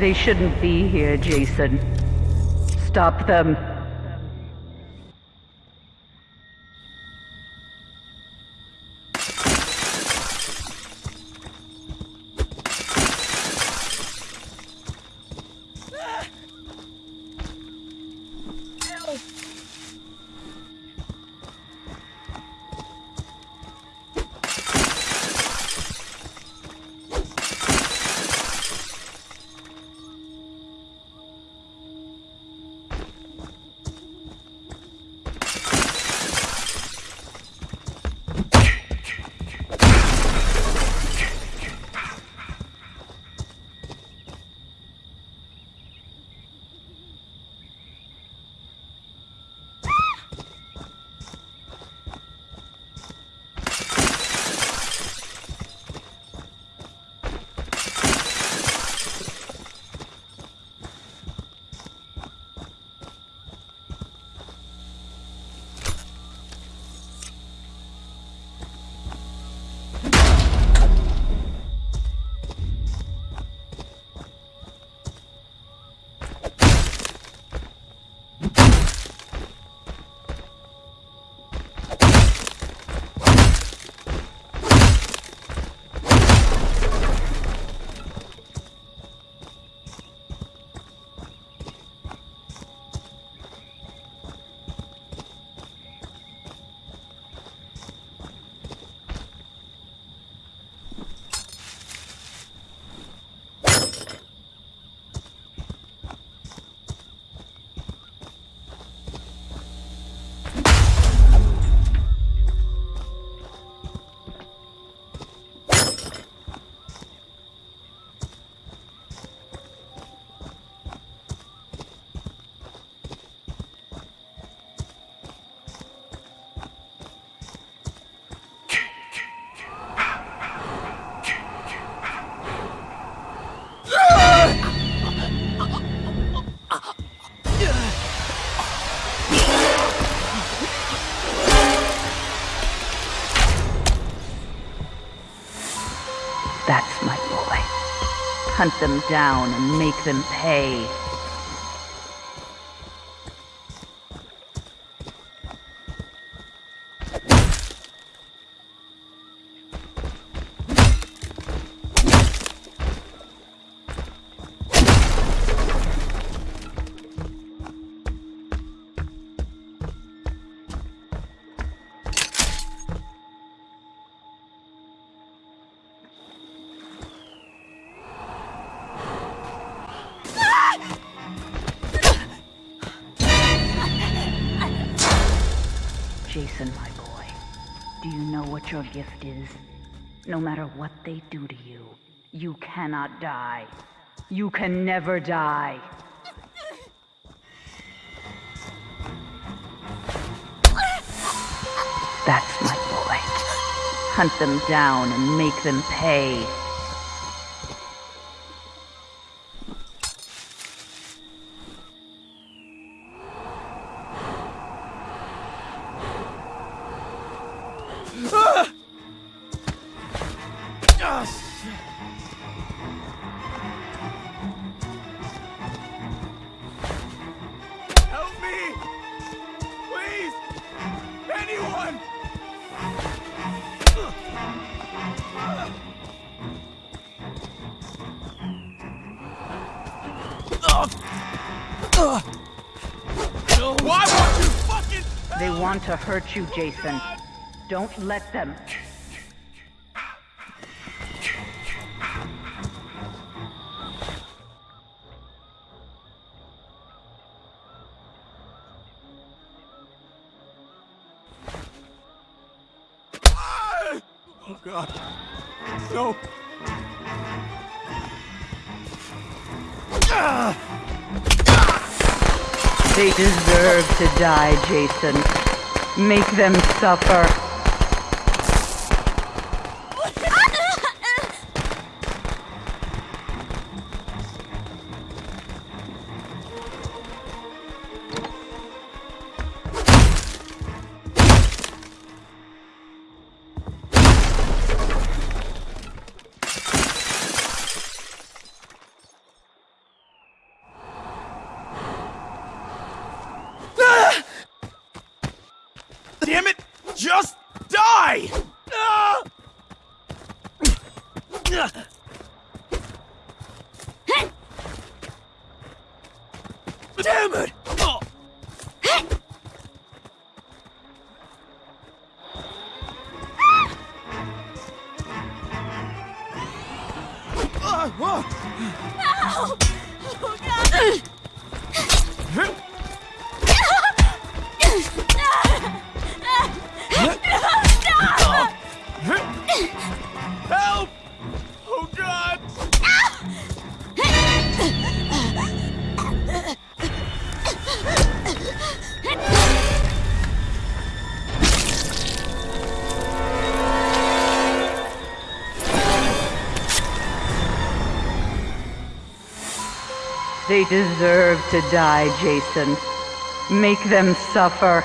They shouldn't be here, Jason. Stop them. That's my boy. Hunt them down and make them pay. Jason, my boy, do you know what your gift is? No matter what they do to you, you cannot die. You can never die. That's my boy. Hunt them down and make them pay. Why won't you fucking They want to hurt you, Jason. Don't let them. Oh god. No. They deserve to die, Jason. Make them suffer. Damn it! Oh. Ah, whoa. Oh, God! They deserve to die, Jason. Make them suffer.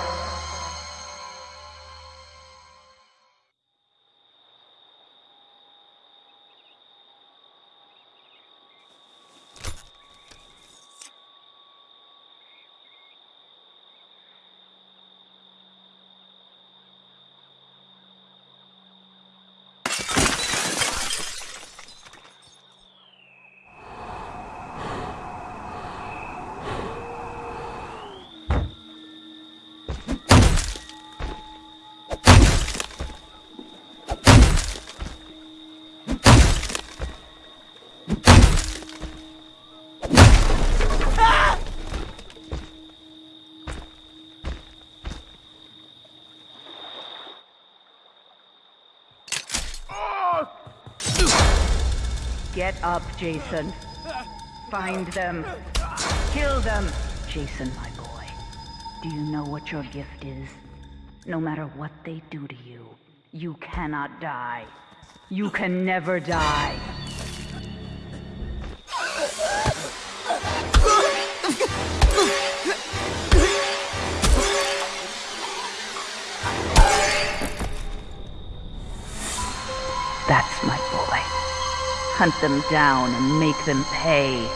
Get up, Jason. Find them. Kill them. Jason, my boy. Do you know what your gift is? No matter what they do to you, you cannot die. You can never die. Hunt them down and make them pay.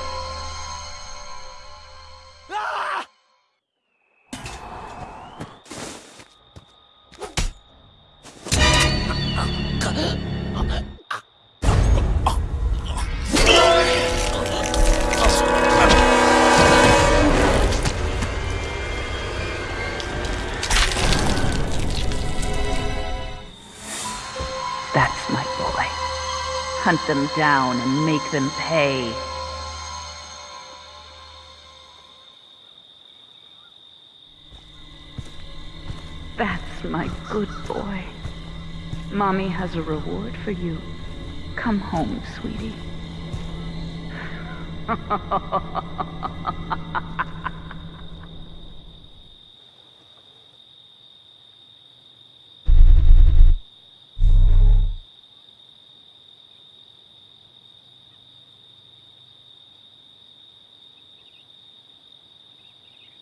Hunt them down and make them pay. That's my good boy. Mommy has a reward for you. Come home, sweetie.